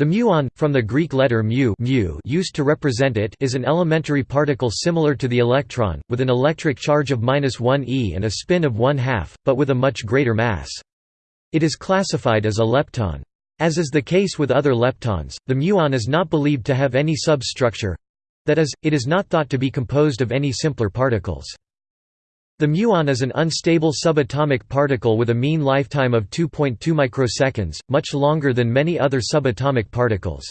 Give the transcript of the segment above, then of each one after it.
The muon, from the Greek letter mu, mu used to represent it is an elementary particle similar to the electron, with an electric charge of 1 e and a spin of 1 half, but with a much greater mass. It is classified as a lepton. As is the case with other leptons, the muon is not believed to have any substructure—that is, it is not thought to be composed of any simpler particles. The muon is an unstable subatomic particle with a mean lifetime of 2.2 microseconds, much longer than many other subatomic particles.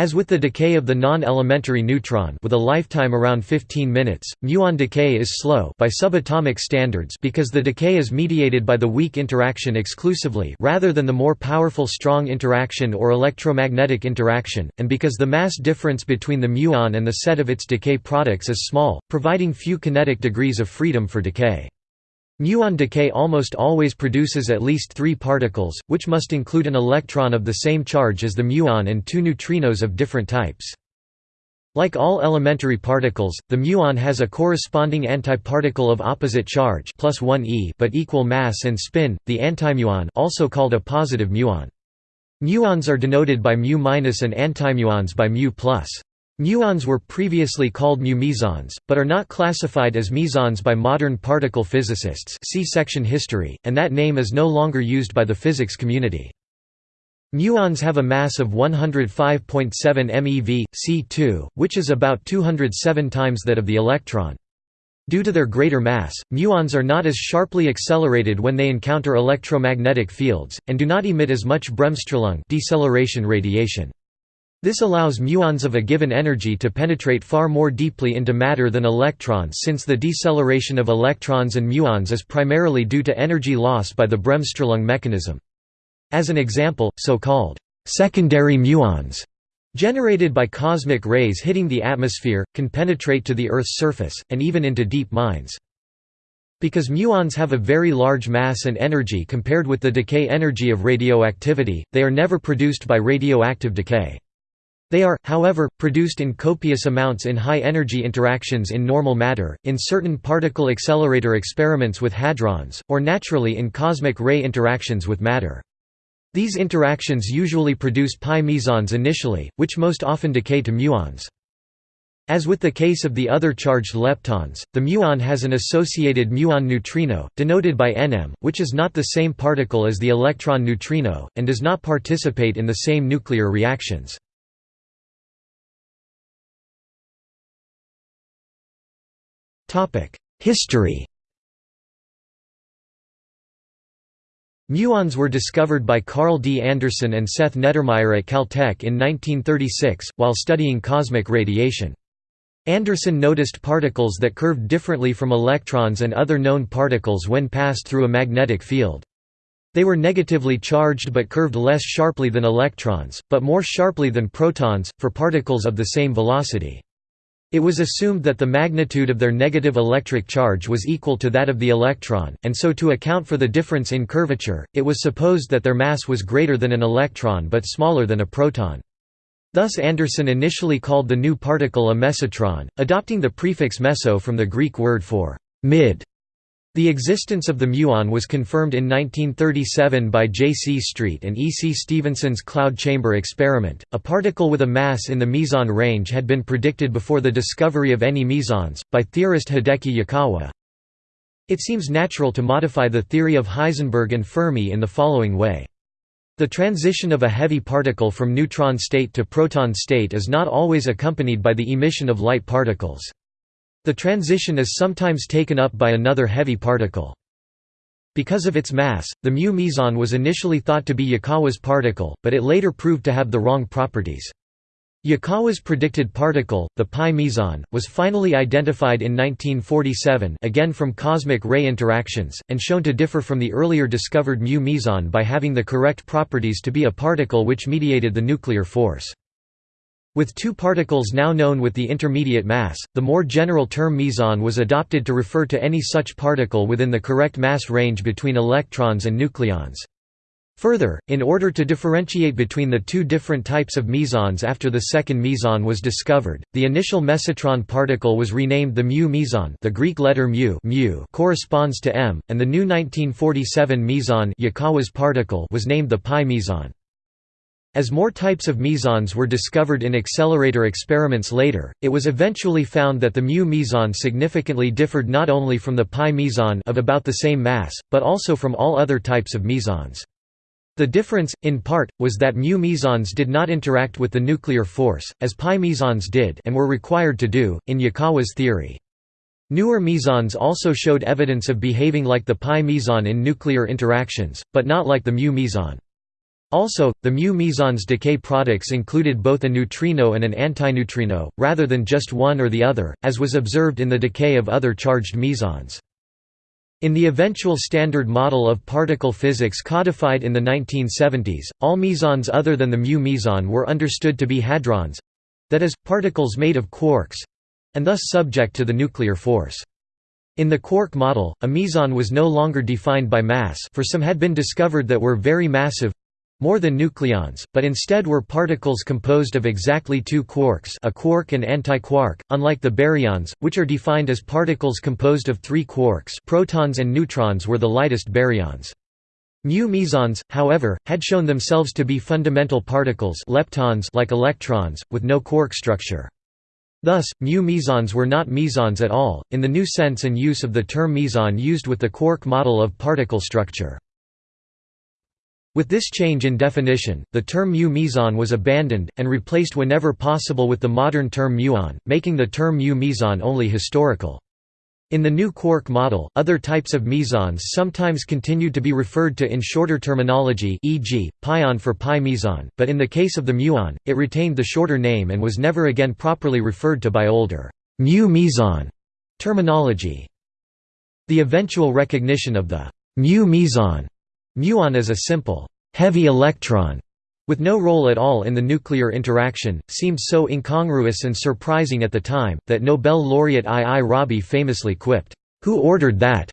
As with the decay of the non-elementary neutron with a lifetime around 15 minutes, muon decay is slow by subatomic standards because the decay is mediated by the weak interaction exclusively rather than the more powerful strong interaction or electromagnetic interaction, and because the mass difference between the muon and the set of its decay products is small, providing few kinetic degrees of freedom for decay. Muon decay almost always produces at least three particles, which must include an electron of the same charge as the muon and two neutrinos of different types. Like all elementary particles, the muon has a corresponding antiparticle of opposite charge plus 1 e but equal mass and spin, the antimuon also called a positive muon. Muons are denoted by mu- and antimuons by mu+. Muons were previously called mu mesons, but are not classified as mesons by modern particle physicists see section history, and that name is no longer used by the physics community. Muons have a mass of 105.7 MeV, C2, which is about 207 times that of the electron. Due to their greater mass, muons are not as sharply accelerated when they encounter electromagnetic fields, and do not emit as much Bremsstrahlung deceleration radiation. This allows muons of a given energy to penetrate far more deeply into matter than electrons since the deceleration of electrons and muons is primarily due to energy loss by the Bremsstrahlung mechanism. As an example, so-called secondary muons generated by cosmic rays hitting the atmosphere, can penetrate to the Earth's surface, and even into deep mines. Because muons have a very large mass and energy compared with the decay energy of radioactivity, they are never produced by radioactive decay. They are, however, produced in copious amounts in high-energy interactions in normal matter, in certain particle accelerator experiments with hadrons, or naturally in cosmic ray interactions with matter. These interactions usually produce pi mesons initially, which most often decay to muons. As with the case of the other charged leptons, the muon has an associated muon neutrino, denoted by Nm, which is not the same particle as the electron neutrino, and does not participate in the same nuclear reactions. History Muons were discovered by Carl D. Anderson and Seth Neddermeyer at Caltech in 1936, while studying cosmic radiation. Anderson noticed particles that curved differently from electrons and other known particles when passed through a magnetic field. They were negatively charged but curved less sharply than electrons, but more sharply than protons, for particles of the same velocity. It was assumed that the magnitude of their negative electric charge was equal to that of the electron, and so to account for the difference in curvature, it was supposed that their mass was greater than an electron but smaller than a proton. Thus Anderson initially called the new particle a mesotron, adopting the prefix meso from the Greek word for mid. The existence of the muon was confirmed in 1937 by J. C. Street and E. C. Stevenson's cloud chamber experiment. A particle with a mass in the meson range had been predicted before the discovery of any mesons, by theorist Hideki Yukawa. It seems natural to modify the theory of Heisenberg and Fermi in the following way. The transition of a heavy particle from neutron state to proton state is not always accompanied by the emission of light particles. The transition is sometimes taken up by another heavy particle. Because of its mass, the mu meson was initially thought to be Yukawa's particle, but it later proved to have the wrong properties. Yukawa's predicted particle, the pi meson, was finally identified in 1947 again from cosmic ray interactions, and shown to differ from the earlier discovered mu meson by having the correct properties to be a particle which mediated the nuclear force. With two particles now known with the intermediate mass, the more general term meson was adopted to refer to any such particle within the correct mass range between electrons and nucleons. Further, in order to differentiate between the two different types of mesons after the second meson was discovered, the initial mesotron particle was renamed the mu meson the Greek letter mu, mu corresponds to m, and the new 1947 meson Yukawa's particle was named the pi meson. As more types of mesons were discovered in accelerator experiments later, it was eventually found that the mu meson significantly differed not only from the pi meson of about the same mass, but also from all other types of mesons. The difference, in part, was that mu mesons did not interact with the nuclear force, as pi mesons did and were required to do, in Yukawa's theory. Newer mesons also showed evidence of behaving like the pi meson in nuclear interactions, but not like the mu meson. Also, the mu meson's decay products included both a neutrino and an antineutrino, rather than just one or the other, as was observed in the decay of other charged mesons. In the eventual Standard Model of Particle Physics codified in the 1970s, all mesons other than the mu meson were understood to be hadrons—that is, particles made of quarks—and thus subject to the nuclear force. In the quark model, a meson was no longer defined by mass for some had been discovered that were very massive, more than nucleons, but instead were particles composed of exactly two quarks a quark and antiquark, unlike the baryons, which are defined as particles composed of three quarks protons and neutrons were the lightest baryons. Mu mesons, however, had shown themselves to be fundamental particles leptons like electrons, with no quark structure. Thus, mu mesons were not mesons at all, in the new sense and use of the term meson used with the quark model of particle structure. With this change in definition, the term mu meson was abandoned, and replaced whenever possible with the modern term muon, making the term mu meson only historical. In the new quark model, other types of mesons sometimes continued to be referred to in shorter terminology e.g., pion for pi meson, but in the case of the muon, it retained the shorter name and was never again properly referred to by older mu meson terminology. The eventual recognition of the mu meson Muon is a simple, heavy electron with no role at all in the nuclear interaction, seemed so incongruous and surprising at the time, that Nobel laureate I. I. Rabi famously quipped, "'Who ordered that?'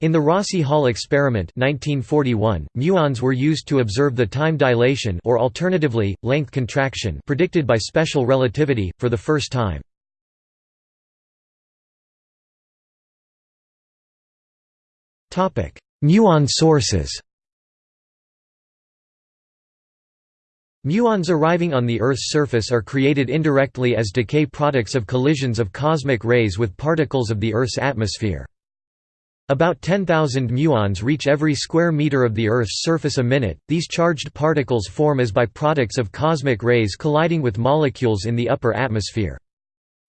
In the Rossi Hall experiment 1941, muons were used to observe the time dilation or alternatively, length contraction predicted by special relativity, for the first time. Muon sources Muons arriving on the Earth's surface are created indirectly as decay products of collisions of cosmic rays with particles of the Earth's atmosphere. About 10,000 muons reach every square meter of the Earth's surface a minute. These charged particles form as byproducts of cosmic rays colliding with molecules in the upper atmosphere.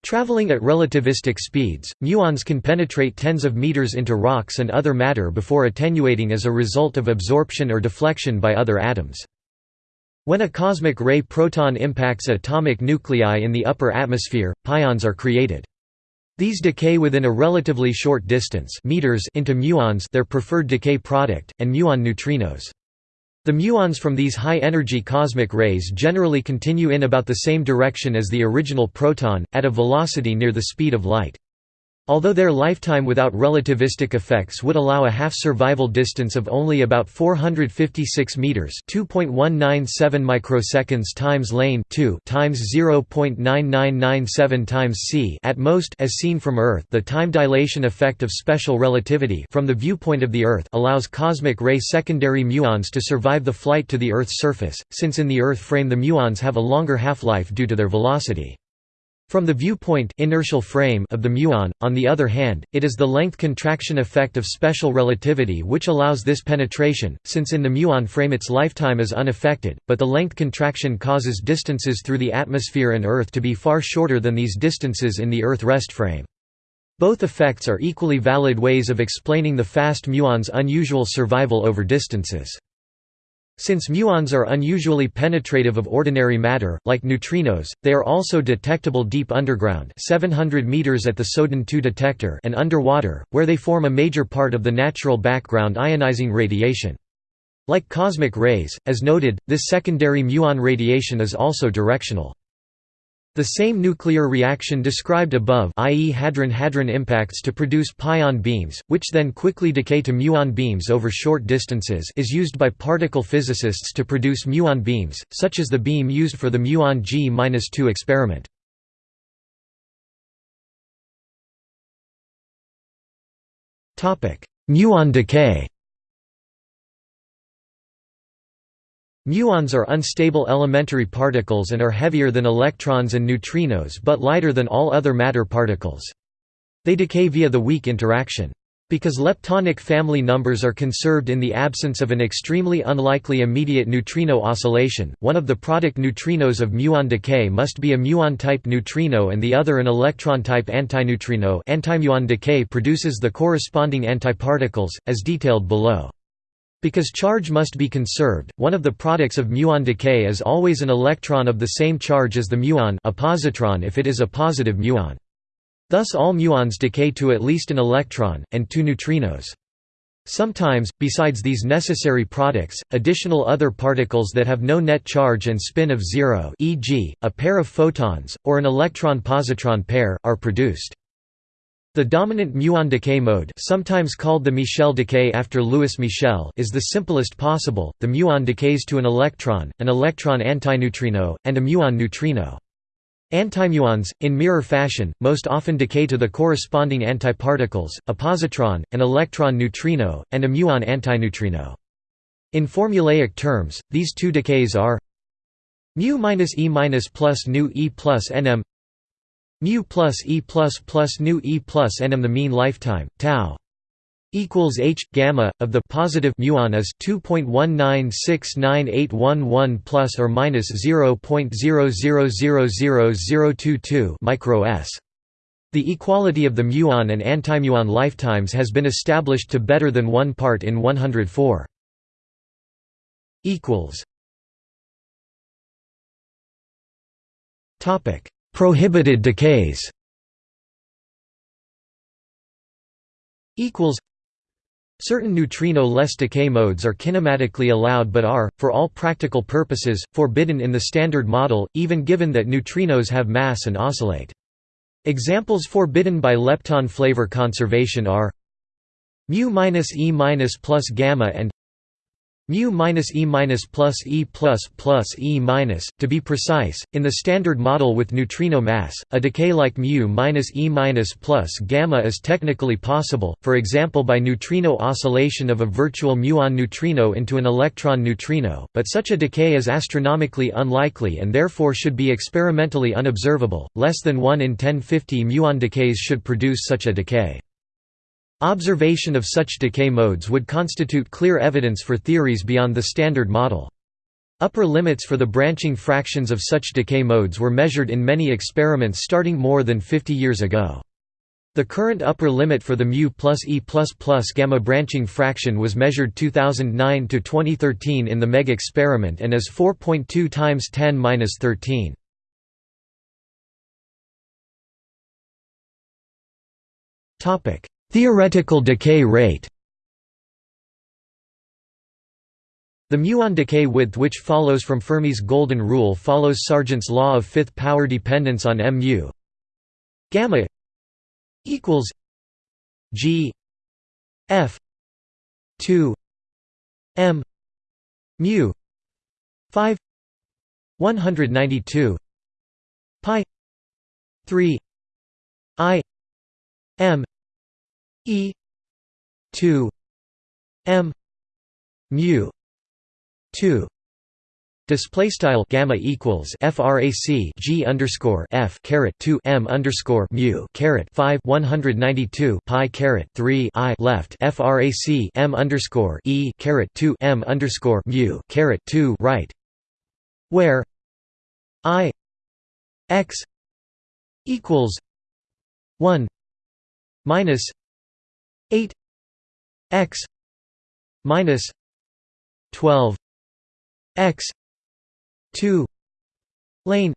Traveling at relativistic speeds, muons can penetrate tens of meters into rocks and other matter before attenuating as a result of absorption or deflection by other atoms. When a cosmic ray proton impacts atomic nuclei in the upper atmosphere, pions are created. These decay within a relatively short distance meters into muons their preferred decay product, and muon neutrinos. The muons from these high-energy cosmic rays generally continue in about the same direction as the original proton, at a velocity near the speed of light. Although their lifetime without relativistic effects would allow a half-survival distance of only about 456 meters, 2.197 microseconds times lane 2 times 0.9997 times c at most as seen from Earth, the time dilation effect of special relativity from the viewpoint of the Earth allows cosmic ray secondary muons to survive the flight to the Earth's surface, since in the Earth frame the muons have a longer half-life due to their velocity. From the viewpoint inertial frame of the muon, on the other hand, it is the length contraction effect of special relativity which allows this penetration, since in the muon frame its lifetime is unaffected, but the length contraction causes distances through the atmosphere and Earth to be far shorter than these distances in the Earth rest frame. Both effects are equally valid ways of explaining the fast muon's unusual survival over distances. Since muons are unusually penetrative of ordinary matter, like neutrinos, they are also detectable deep underground 700 meters at the Soudan 2 detector and underwater, where they form a major part of the natural background ionizing radiation. Like cosmic rays, as noted, this secondary muon radiation is also directional. The same nuclear reaction described above i.e. hadron-hadron impacts to produce pion beams, which then quickly decay to muon beams over short distances is used by particle physicists to produce muon beams, such as the beam used for the muon G-2 experiment. Muon decay Muons are unstable elementary particles and are heavier than electrons and neutrinos but lighter than all other matter particles. They decay via the weak interaction. Because leptonic family numbers are conserved in the absence of an extremely unlikely immediate neutrino oscillation, one of the product neutrinos of muon decay must be a muon-type neutrino and the other an electron-type antineutrino antimuon decay produces the corresponding antiparticles, as detailed below. Because charge must be conserved, one of the products of muon decay is always an electron of the same charge as the muon a positron if it is a positive muon. Thus all muons decay to at least an electron, and two neutrinos. Sometimes, besides these necessary products, additional other particles that have no net charge and spin of zero e.g., a pair of photons, or an electron-positron pair, are produced. The dominant muon decay mode sometimes called the Michel decay after Louis Michel is the simplest possible, the muon decays to an electron, an electron antineutrino, and a muon neutrino. Antimuons, in mirror fashion, most often decay to the corresponding antiparticles, a positron, an electron neutrino, and a muon antineutrino. In formulaic terms, these two decays are mu minus e minus plus nu e plus nm mu plus e plus plus nu e plus nm. The mean lifetime tau equals h gamma of the positive muon is 2.1969811 plus or minus 0.0000022 micro s. The equality of the muon and antimuon lifetimes has been established to better than 1 part in 104. equals Topic: Prohibited decays. Equals Certain neutrino-less decay modes are kinematically allowed but are, for all practical purposes, forbidden in the Standard Model, even given that neutrinos have mass and oscillate. Examples forbidden by lepton flavor conservation are mu minus e minus plus gamma and mu minus e minus plus e plus plus e minus. To be precise, in the Standard Model with neutrino mass, a decay like mu minus e minus plus gamma is technically possible, for example by neutrino oscillation of a virtual muon neutrino into an electron neutrino, but such a decay is astronomically unlikely and therefore should be experimentally unobservable. Less than 1 in 1050 muon decays should produce such a decay. Observation of such decay modes would constitute clear evidence for theories beyond the Standard Model. Upper limits for the branching fractions of such decay modes were measured in many experiments starting more than 50 years ago. The current upper limit for the mu plus e plus plus gamma branching fraction was measured 2009 to 2013 in the MEG experiment and is 4.2 times 10 13. Topic: Theoretical decay rate. The muon decay width which follows from Fermi's golden rule follows Sargent's law of fifth power dependence on mu. Gamma equals g f 2 m mu 5 192 pi 3 i m E two M mu two. Display style gamma equals frac g underscore f caret two m underscore mu caret five one hundred ninety two pi caret three i left frac m underscore e caret two m underscore mu caret two right, where i x equals one minus 8 x minus 12 x 2 lane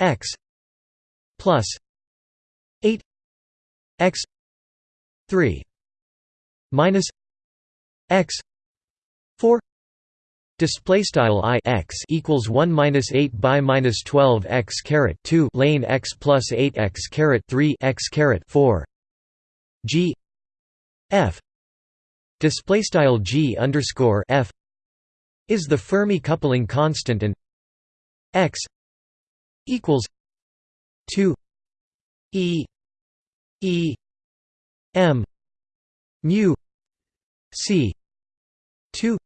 x plus 8 x 3 minus x 4 Display style i x equals one minus eight by minus twelve x caret two lane x plus eight x caret three x caret four g f display style g underscore f is the Fermi coupling constant and x equals 2 e e m mu c 2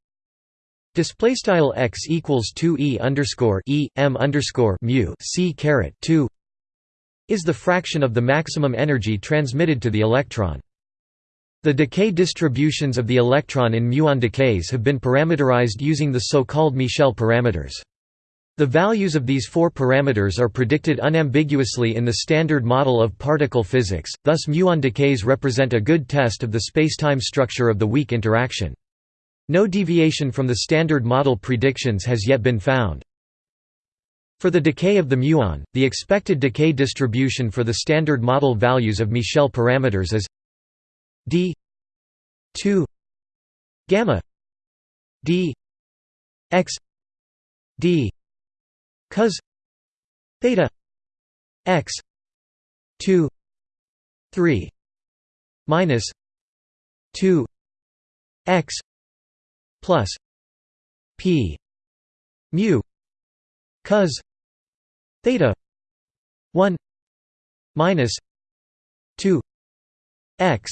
Display style x equals two e underscore e m underscore mu c caret two is the fraction of the maximum energy transmitted to the electron. The decay distributions of the electron in muon decays have been parameterized using the so-called Michel parameters. The values of these four parameters are predicted unambiguously in the Standard Model of particle physics, thus muon decays represent a good test of the spacetime structure of the weak interaction. No deviation from the Standard Model predictions has yet been found. For the decay of the muon, the expected decay distribution for the Standard Model values of Michel parameters is d 2 gamma d x d cos theta x 2 3 minus 2 x plus p mu cos theta 1 minus 2 x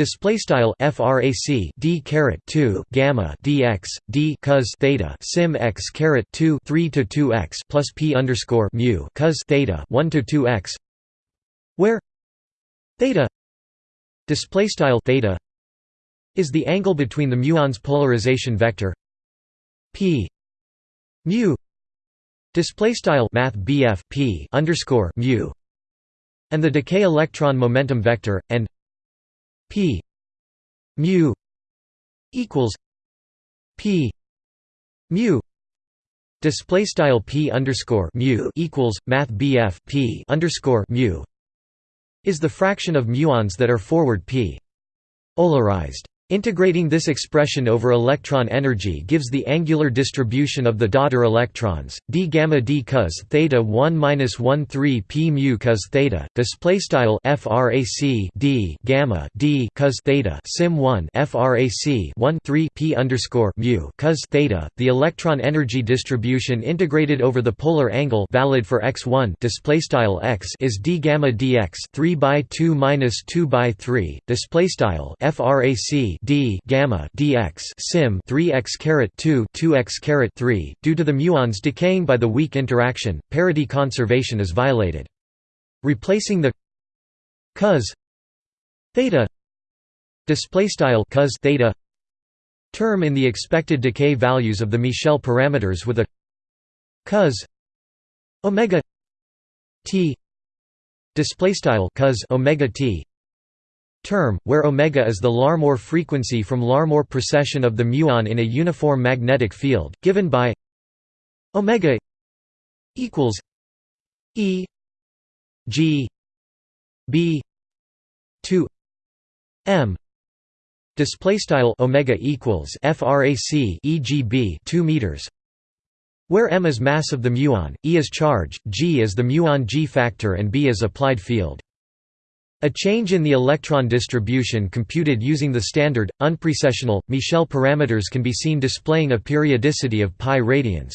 Display style frac d caret 2 gamma dx d cos theta sim x caret 2 3 to 2 x plus p underscore mu cos theta 1 to 2 x, where theta display style theta is the angle between the muon's polarization vector p mu display style math bf p underscore mu and the decay electron momentum vector and p mu equals p mu display style p underscore mu equals math bf p underscore mu is the fraction of muons that are forward p polarized Integrating this expression over electron energy gives the angular distribution of the daughter electrons d gamma d cos theta 1 minus 1 3 p mu cos theta. Display style frac d gamma d cos theta sim 1 frac 1 3 p underscore mu cos theta. The electron energy distribution integrated over the polar angle valid for x1 display style x is d gamma dx 3 by 2 minus 2 by 3 display style frac d gamma dx sim 3x caret 2 2x caret 3 due to the muons decaying by the weak interaction parity conservation is violated. Replacing the cos theta display style cos theta term in the expected decay values of the Michel parameters with a cos omega t display style cos omega t term, where omega is the Larmor frequency from Larmor precession of the muon in a uniform magnetic field, given by omega equals E G B 2 M display style omega equals frac EGB 2 meters where m is mass of the muon, E is charge, g is the muon g factor and B is applied field. A change in the electron distribution computed using the standard, unprecessional, Michel parameters can be seen displaying a periodicity of pi radians.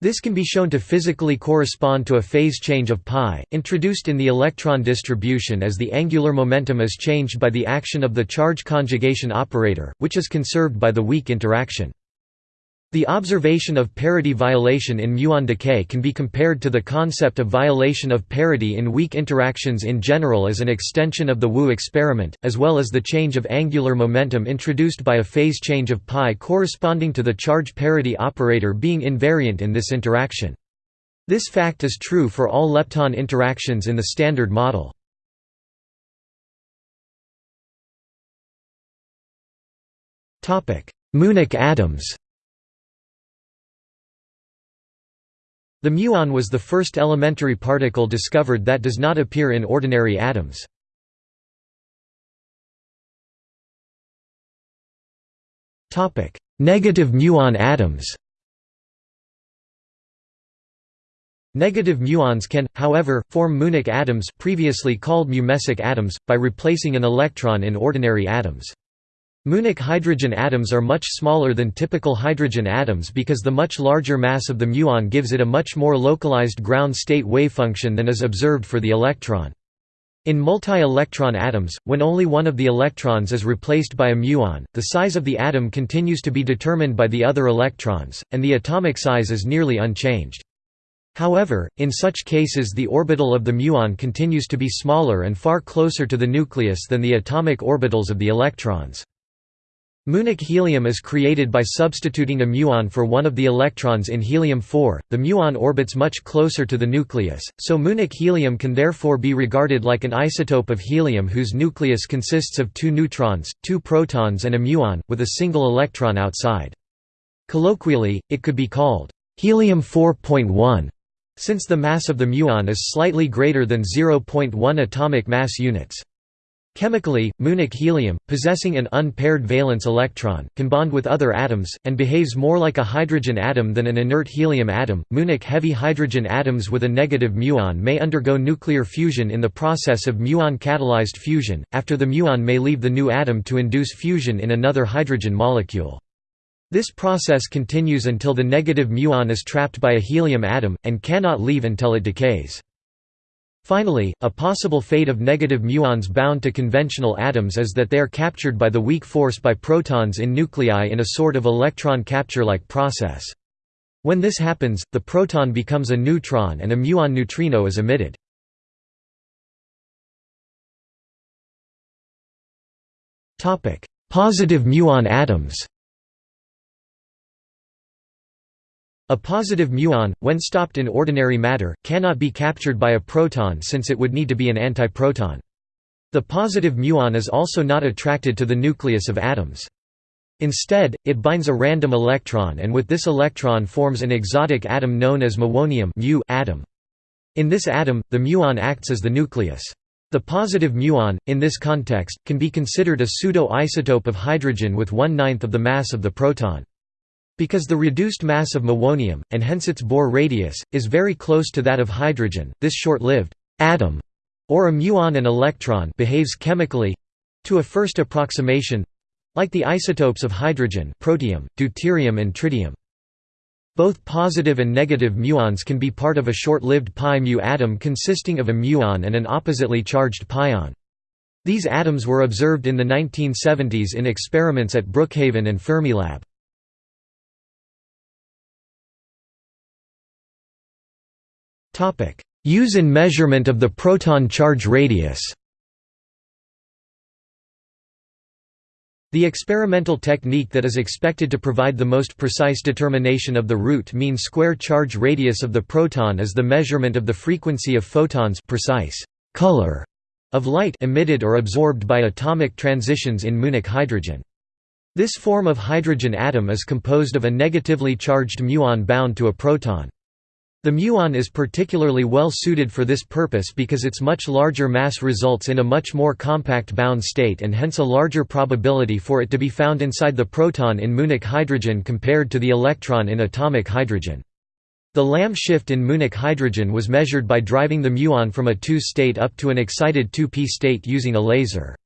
This can be shown to physically correspond to a phase change of pi, introduced in the electron distribution as the angular momentum is changed by the action of the charge conjugation operator, which is conserved by the weak interaction. The observation of parity violation in muon decay can be compared to the concept of violation of parity in weak interactions in general as an extension of the Wu experiment, as well as the change of angular momentum introduced by a phase change of pi corresponding to the charge parity operator being invariant in this interaction. This fact is true for all lepton interactions in the Standard Model. Muonic atoms The muon was the first elementary particle discovered that does not appear in ordinary atoms. Negative muon atoms Negative muons can, however, form Muonic atoms previously called mumesic atoms, by replacing an electron in ordinary atoms. Muonic hydrogen atoms are much smaller than typical hydrogen atoms because the much larger mass of the muon gives it a much more localized ground state wavefunction than is observed for the electron. In multi-electron atoms, when only one of the electrons is replaced by a muon, the size of the atom continues to be determined by the other electrons, and the atomic size is nearly unchanged. However, in such cases the orbital of the muon continues to be smaller and far closer to the nucleus than the atomic orbitals of the electrons. Muonic helium is created by substituting a muon for one of the electrons in helium-4. The muon orbits much closer to the nucleus, so muonic helium can therefore be regarded like an isotope of helium whose nucleus consists of two neutrons, two protons and a muon, with a single electron outside. Colloquially, it could be called helium 4.1 since the mass of the muon is slightly greater than 0.1 atomic mass units. Chemically, muonic helium, possessing an unpaired valence electron, can bond with other atoms, and behaves more like a hydrogen atom than an inert helium atom. Muonic heavy hydrogen atoms with a negative muon may undergo nuclear fusion in the process of muon catalyzed fusion, after the muon may leave the new atom to induce fusion in another hydrogen molecule. This process continues until the negative muon is trapped by a helium atom, and cannot leave until it decays. Finally, a possible fate of negative muons bound to conventional atoms is that they are captured by the weak force by protons in nuclei in a sort of electron capture-like process. When this happens, the proton becomes a neutron and a muon neutrino is emitted. Positive muon atoms A positive muon, when stopped in ordinary matter, cannot be captured by a proton since it would need to be an antiproton. The positive muon is also not attracted to the nucleus of atoms. Instead, it binds a random electron and with this electron forms an exotic atom known as muonium mu atom. In this atom, the muon acts as the nucleus. The positive muon, in this context, can be considered a pseudo-isotope of hydrogen with one-ninth of the mass of the proton. Because the reduced mass of muonium, and hence its Bohr radius, is very close to that of hydrogen, this short-lived atom, or a muon and electron behaves chemically—to a first approximation—like the isotopes of hydrogen protium, deuterium and tritium. Both positive and negative muons can be part of a short-lived pi mu atom consisting of a muon and an oppositely charged pion. These atoms were observed in the 1970s in experiments at Brookhaven and Fermilab. Use in measurement of the proton charge radius The experimental technique that is expected to provide the most precise determination of the root mean square charge radius of the proton is the measurement of the frequency of photons precise color of light emitted or absorbed by atomic transitions in muonic hydrogen. This form of hydrogen atom is composed of a negatively charged muon bound to a proton. The muon is particularly well suited for this purpose because its much larger mass results in a much more compact bound state and hence a larger probability for it to be found inside the proton in muonic hydrogen compared to the electron in atomic hydrogen. The Lamb shift in muonic hydrogen was measured by driving the muon from a 2 state up to an excited 2p state using a laser.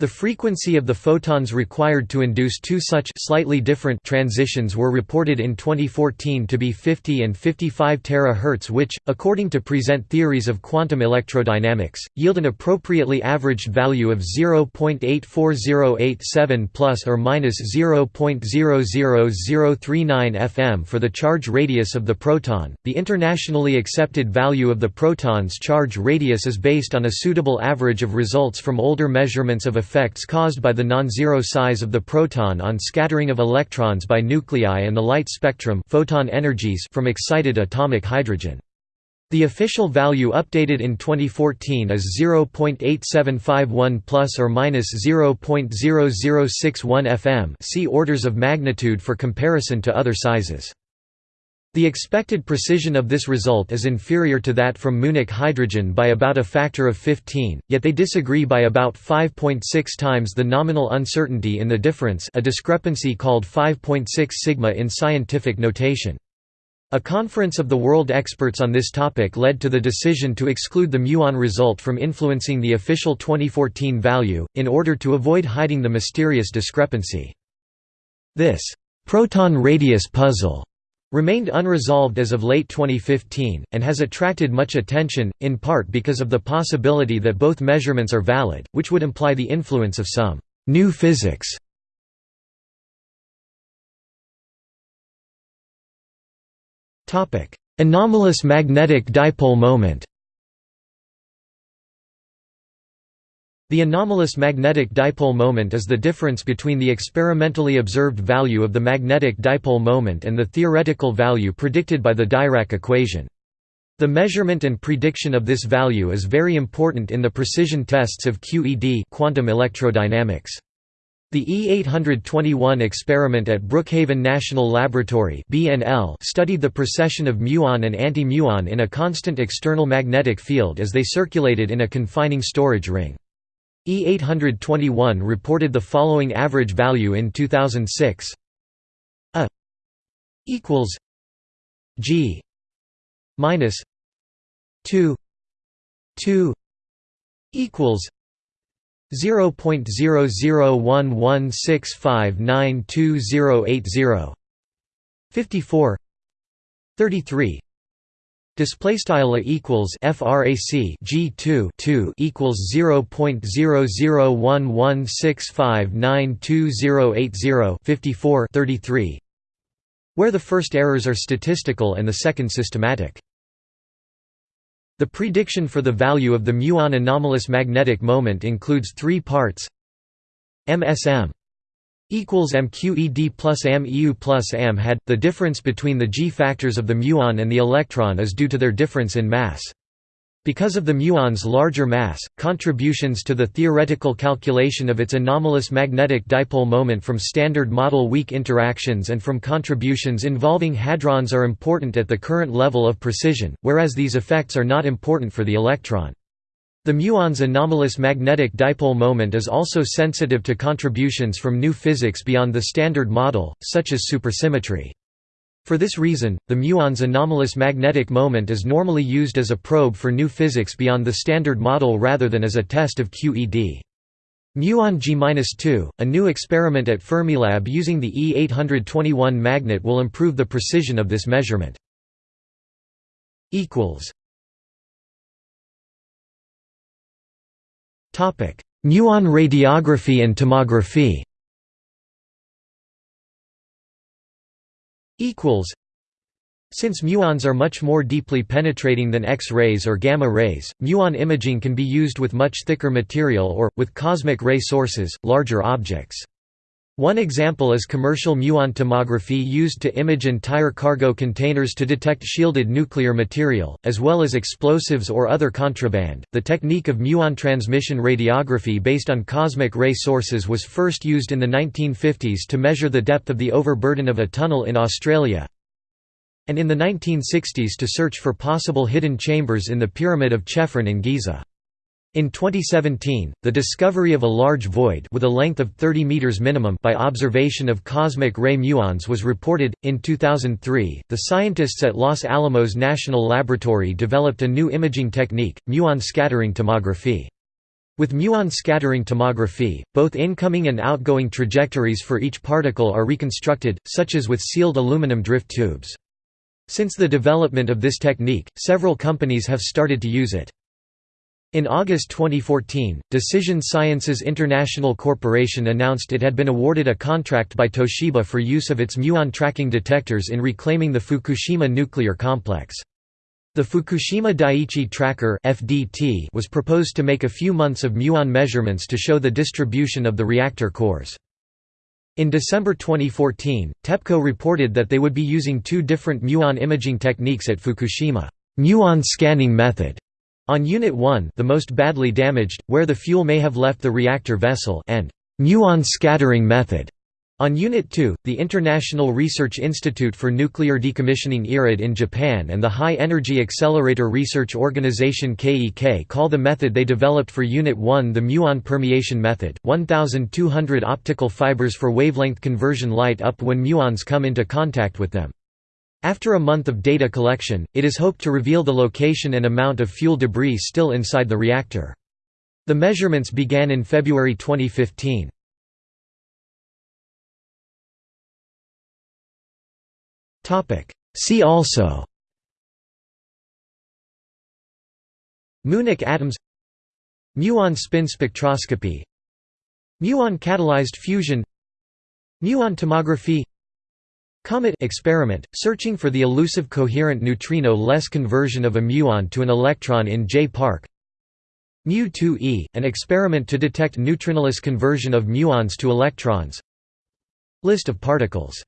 The frequency of the photons required to induce two such slightly different transitions were reported in 2014 to be 50 and 55 terahertz which, according to present theories of quantum electrodynamics, yield an appropriately averaged value of 0.84087 plus or minus 0.00039 fm for the charge radius of the proton. The internationally accepted value of the proton's charge radius is based on a suitable average of results from older measurements of a effects caused by the non-zero size of the proton on scattering of electrons by nuclei and the light spectrum photon energies from excited atomic hydrogen. The official value updated in 2014 is 0.8751 plus or minus 0.0061 fm. See orders of magnitude for comparison to other sizes. The expected precision of this result is inferior to that from Muonic hydrogen by about a factor of 15, yet they disagree by about 5.6 times the nominal uncertainty in the difference a discrepancy called 5.6 sigma in scientific notation. A conference of the world experts on this topic led to the decision to exclude the muon result from influencing the official 2014 value, in order to avoid hiding the mysterious discrepancy. This proton radius puzzle remained unresolved as of late 2015, and has attracted much attention, in part because of the possibility that both measurements are valid, which would imply the influence of some new physics. Anomalous magnetic dipole moment The anomalous magnetic dipole moment is the difference between the experimentally observed value of the magnetic dipole moment and the theoretical value predicted by the Dirac equation. The measurement and prediction of this value is very important in the precision tests of QED quantum electrodynamics. The E821 experiment at Brookhaven National Laboratory studied the precession of muon and anti-muon in a constant external magnetic field as they circulated in a confining storage ring. E821 reported the following average value in 2006 A equals G minus 2 2 equals 0.001165928080 54 33 Display style equals frac g 2 2 equals 0.001165928080 54 33 where the first errors are statistical and the second systematic. The prediction for the value of the muon anomalous magnetic moment includes three parts MSM equals mqed plus mu plus m had. The difference between the g factors of the muon and the electron is due to their difference in mass. Because of the muon's larger mass, contributions to the theoretical calculation of its anomalous magnetic dipole moment from standard model weak interactions and from contributions involving hadrons are important at the current level of precision, whereas these effects are not important for the electron. The muon's anomalous magnetic dipole moment is also sensitive to contributions from new physics beyond the standard model, such as supersymmetry. For this reason, the muon's anomalous magnetic moment is normally used as a probe for new physics beyond the standard model rather than as a test of QED. Muon G-2, a new experiment at Fermilab using the E821 magnet will improve the precision of this measurement. Muon radiography and tomography. Since muons are much more deeply penetrating than X-rays or gamma rays, muon imaging can be used with much thicker material or, with cosmic ray sources, larger objects. One example is commercial muon tomography used to image entire cargo containers to detect shielded nuclear material, as well as explosives or other contraband. The technique of muon transmission radiography based on cosmic ray sources was first used in the 1950s to measure the depth of the overburden of a tunnel in Australia, and in the 1960s to search for possible hidden chambers in the Pyramid of Chephren in Giza. In 2017, the discovery of a large void with a length of 30 meters minimum by observation of cosmic ray muons was reported. In 2003, the scientists at Los Alamos National Laboratory developed a new imaging technique, muon scattering tomography. With muon scattering tomography, both incoming and outgoing trajectories for each particle are reconstructed, such as with sealed aluminum drift tubes. Since the development of this technique, several companies have started to use it. In August 2014, Decision Sciences International Corporation announced it had been awarded a contract by Toshiba for use of its muon tracking detectors in reclaiming the Fukushima nuclear complex. The Fukushima Daiichi Tracker (FDT) was proposed to make a few months of muon measurements to show the distribution of the reactor cores. In December 2014, TEPCO reported that they would be using two different muon imaging techniques at Fukushima. Muon scanning method on Unit 1 the most badly damaged, where the fuel may have left the reactor vessel and muon scattering method. On Unit 2, the International Research Institute for Nuclear Decommissioning IRID in Japan and the High Energy Accelerator Research Organization KEK call the method they developed for Unit 1 the muon permeation method. 1,200 optical fibers for wavelength conversion light up when muons come into contact with them. After a month of data collection, it is hoped to reveal the location and amount of fuel debris still inside the reactor. The measurements began in February 2015. See also Muonic atoms Muon spin spectroscopy Muon catalyzed fusion Muon tomography Comet experiment, searching for the elusive coherent neutrino-less conversion of a muon to an electron in J-PARC Mu2e, an experiment to detect neutrinoless conversion of muons to electrons. List of particles